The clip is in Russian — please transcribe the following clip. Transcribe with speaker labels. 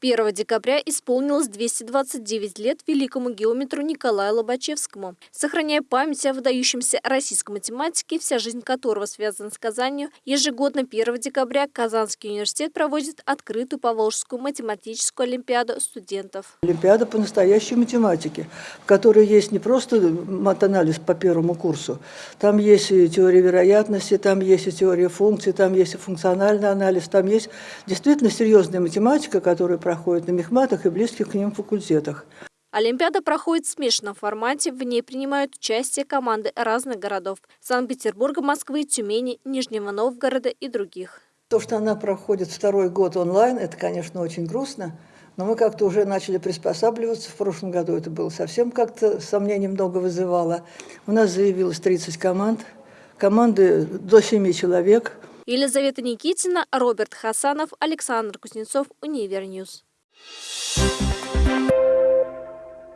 Speaker 1: 1 декабря исполнилось 229 лет великому геометру Николаю Лобачевскому. Сохраняя память о выдающемся российском математике, вся жизнь которого связана с Казанью, ежегодно 1 декабря Казанский университет проводит открытую Поволжскую математическую олимпиаду студентов.
Speaker 2: Олимпиада по настоящей математике, в которой есть не просто матанализ по первому курсу, там есть и теория вероятности, там есть и теория функций, там есть и функциональный анализ, там есть действительно серьезная математика, которая проходит на мехматах и близких к ним факультетах.
Speaker 1: Олимпиада проходит в смешанном формате, в ней принимают участие команды разных городов – Санкт-Петербурга, Москвы, Тюмени, Нижнего Новгорода и других.
Speaker 2: То, что она проходит второй год онлайн, это, конечно, очень грустно, но мы как-то уже начали приспосабливаться. В прошлом году это было совсем как-то сомнений много вызывало. У нас заявилось 30 команд, команды до 7 человек.
Speaker 1: Елизавета Никитина, Роберт Хасанов, Александр Кузнецов, Univer News. Thank you.